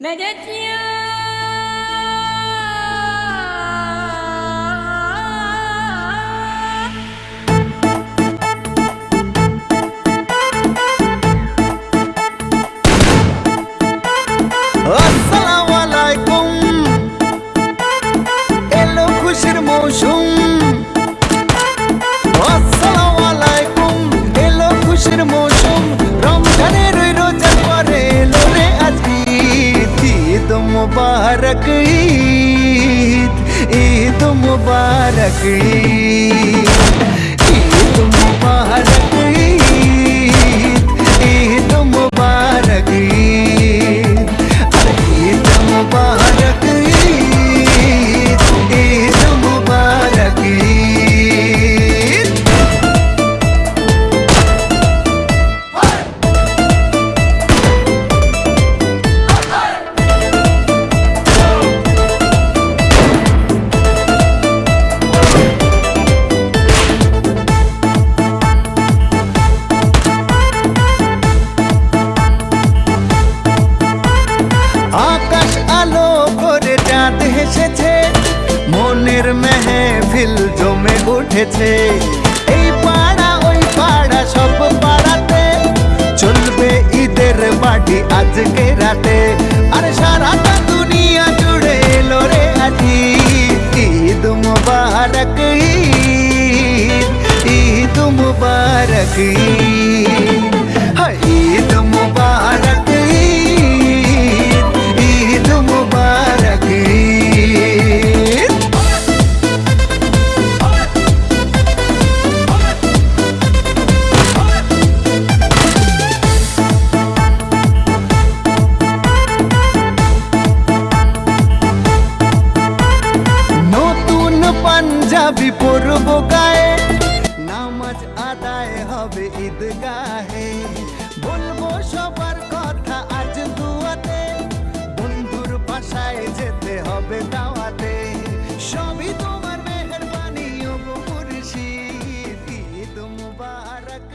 مددت يا ঈদ মুবারক ঈদ ঈদ মুবারক ঈদ ঈদ মুবারক ঈদ ঈদ মুবারক ঈদ আরে মেহফিল জমে উঠেছে। এই পাড়া, ওই পাড়া, সব পাড়াতে চলবে ঈদের মাটি আজকে রাতে। আর সারাটা দুনিয়া জুড়ে এলো রে আজি ঈদ মুবারক, ঈদ ঈদ মুবারক, ঈদ। পাঞ্জাবি পরব গায়ে। নামাজ আদায় হবে ঈদগাহে। বলব সবার কথা আজ দুয়াতে। বন্ধুর বাসায় যেতে হবে দাওয়াতে। সবই তোমার মেহরবানি ও মুর্শিদ। ঈদ মুবারক